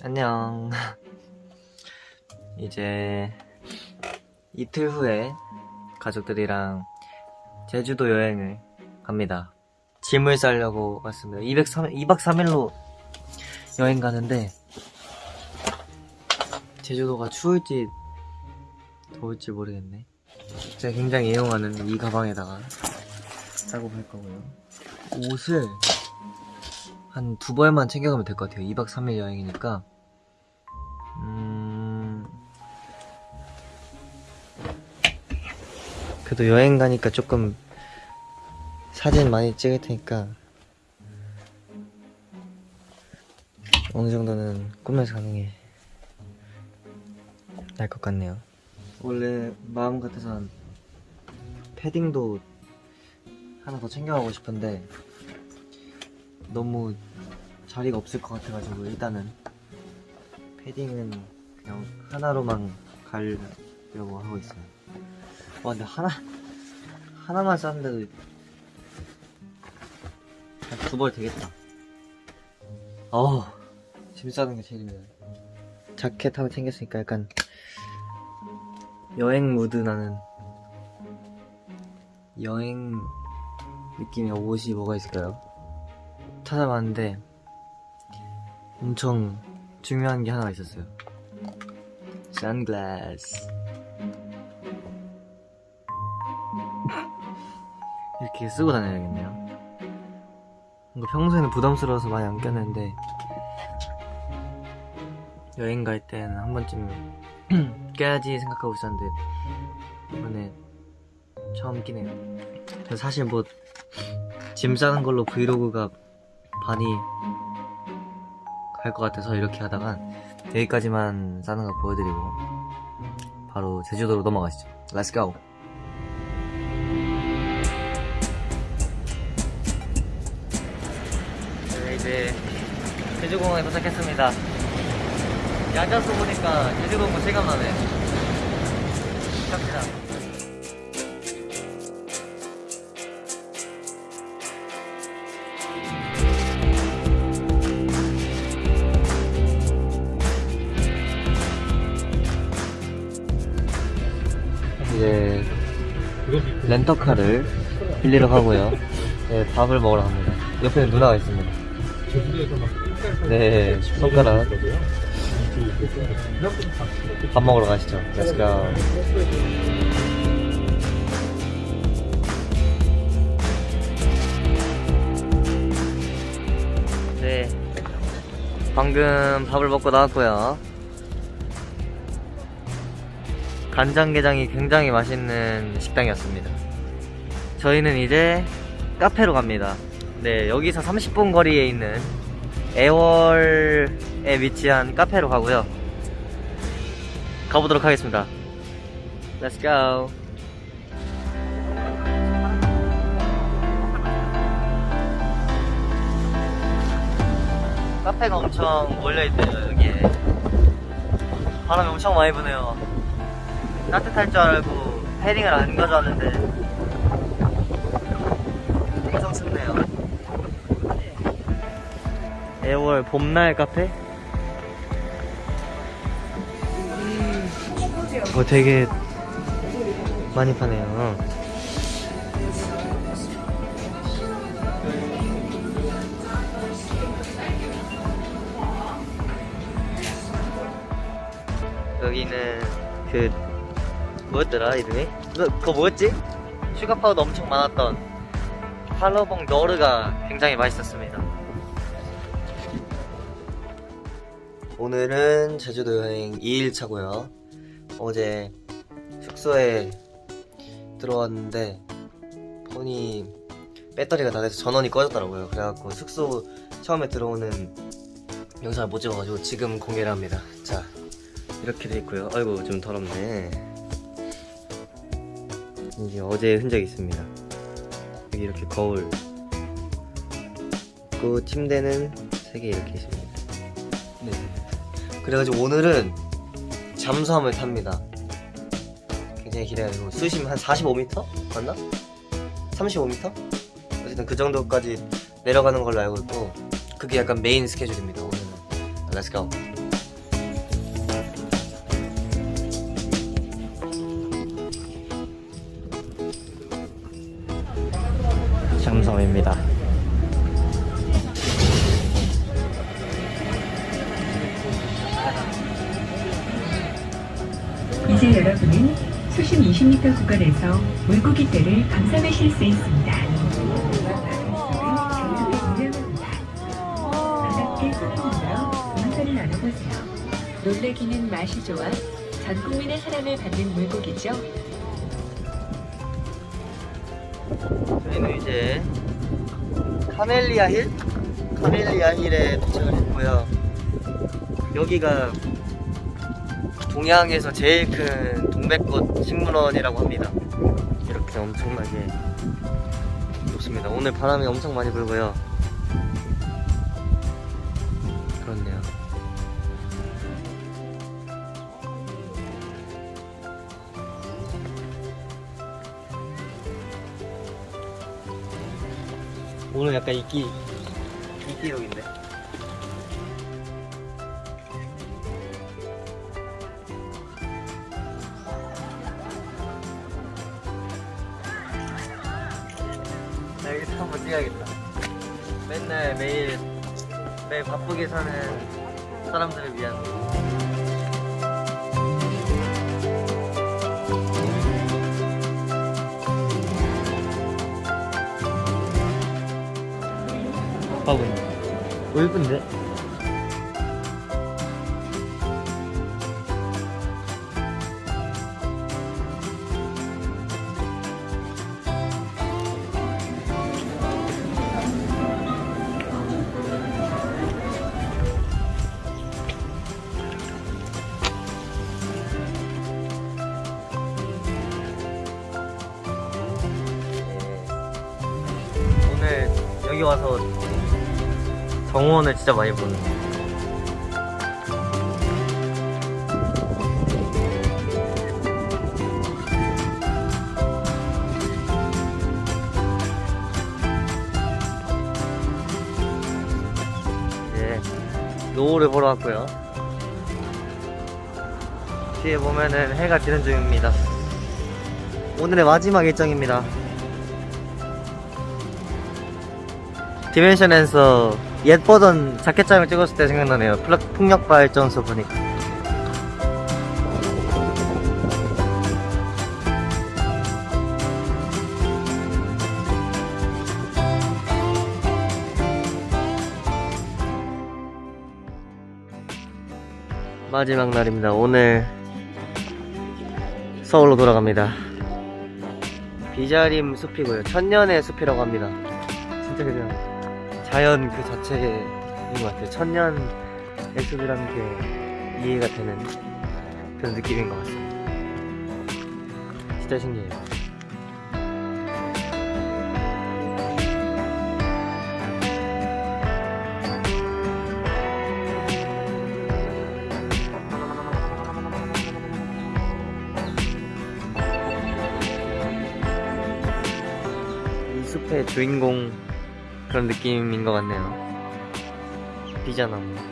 안녕. 이제 이틀 후에 가족들이랑 제주도 여행을 갑니다. 짐을 싸려고 왔습니다. 203, 2박 3일로 여행 가는데 제주도가 추울지 더울지 모르겠네. 제가 굉장히 애용하는 이 가방에다가 싸고 갈 거고요. 옷을 한 두 벌만 챙겨가면 될 것 같아요. 2박 3일 여행이니까. 음... 그래도 여행 가니까 조금 사진 많이 찍을 테니까 어느 정도는 가는 게 나을 것 같네요. 원래 마음 같아선 패딩도 하나 더 챙겨가고 싶은데 너무 자리가 없을 것 같아가지고 일단은 패딩은 그냥 하나로만 가려고 하고 있어요. 와 근데 하나 하나만 쌌는데도 한두벌 되겠다. 어우 짐 싸는 게 제일 힘들어요. 자켓 하나 챙겼으니까 약간 여행 무드 나는 여행 느낌의 옷이 뭐가 있을까요? 찾아봤는데 엄청 중요한 게 하나 있었어요. 선글라스. 이렇게 쓰고 다녀야겠네요. 뭔가 평소에는 부담스러워서 많이 안 꼈는데 여행 갈 때는 한 번쯤 껴야지 생각하고 있었는데 이번에 처음 끼네요. 사실 뭐 짐 싸는 걸로 브이로그가 반이 갈 것 같아서 이렇게 하다가 여기까지만 싸는 거 보여드리고 바로 제주도로 넘어가시죠. Let's go. 네, 이제 제주공항에 도착했습니다. 앉아서 보니까 제주도가 체감나네. 갑시다. 이제 렌터카를 빌리러 가고요. 네, 밥을 먹으러 갑니다. 옆에 누나가 있습니다. 네, 손가락. 밥 먹으러 가시죠. Let's go. 네, 방금 밥을 먹고 나왔고요. 간장게장이 굉장히 맛있는 식당이었습니다. 저희는 이제 카페로 갑니다. 네, 여기서 30분 거리에 있는 애월에 위치한 카페로 가고요. 가보도록 하겠습니다. Let's go. 카페가 엄청 몰려있대요, 여기에. 바람이 엄청 많이 부네요. 따뜻할 줄 알고 패딩을 안 가져왔는데. 엄청 춥네요. 애월 봄날 카페? 이거 되게 많이 파네요. 여기는 그 뭐였더라 이름이? 그, 그거 뭐였지? sugar powder 엄청 많았던 팔로봉 너르가 굉장히 맛있었습니다. 오늘은 제주도 여행 2일차고요. 어제 숙소에 들어왔는데 폰이 배터리가 다 돼서 전원이 꺼졌더라고요. 그래갖고 숙소 처음에 들어오는 영상을 못 찍어가지고 지금 공개를 합니다. 자 이렇게 돼 있고요. 아이고 좀 더럽네 이게 어제 흔적이 있습니다. 여기 이렇게 거울. 그 침대는 세 개 이렇게 있습니다. 네. 그래가지고 오늘은 잠수함을 탑니다. 굉장히 기대되고 수심 한 45m 맞나? 35m? 어쨌든 그 정도까지 내려가는 걸로 알고 있고 그게 약간 메인 스케줄입니다. 오늘은. Let's go. 점입니다. 이제 여러분은 수심 20m 구간에서 물고기 떼를 감상하실 수 있습니다. 놀래기는 맛이 좋아 전 국민의 사랑을 받는 물고기죠. 저희는 이제 카멜리아 힐? 카멜리아 힐에 도착을 했고요. 여기가 동양에서 제일 큰 동백꽃 식물원이라고 합니다. 이렇게 엄청나게 좋습니다. 오늘 바람이 엄청 많이 불고요. 오늘 약간 이끼 이끼룩인데. 나 여기서 한번 찍어야겠다. 맨날 매일 매일 바쁘게 사는 사람들을 위한. 하고 있네. 오 예쁜데? 네. 오늘 여기 와서 정원을 진짜 많이 보는 이제 노을을 보러 왔고요. 뒤에 보면은 해가 지는 중입니다. 오늘의 마지막 일정입니다. 디멘션에서 옛 버전 자켓장을 찍었을 때 생각나네요. 풍력 발전소 보니까. 마지막 날입니다. 오늘 서울로 돌아갑니다. 비자림 숲이고요. 천년의 숲이라고 합니다. 진짜 그냥 자연 그 자체인 것 같아요. 천년의 숲이라는 게 이해가 되는 그런 느낌인 것 같습니다. 진짜 신기해요. 이 숲의 주인공 그런 느낌인 것 같네요. 비자나무.